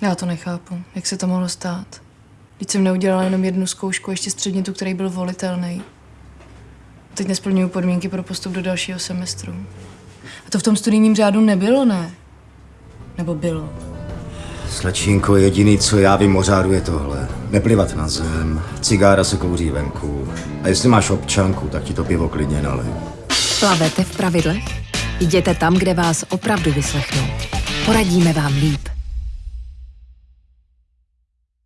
Já to nechápu. Jak se to mohlo stát? Teď jsem neudělala jenom jednu zkoušku, ještě středně tu, který byl volitelný. Teď nesplňuju podmínky pro postup do dalšího semestru. A to v tom studijním řádu nebylo, ne? Nebo bylo? Slečínko, jediný, co já vím o řádu, je tohle. Neplivat na zem, cigára se kouří venku. A jestli máš občanku, tak ti to pivo klidně nalej. Plavete v pravidlech? Jděte tam, kde vás opravdu vyslechnou. Poradíme vám líp.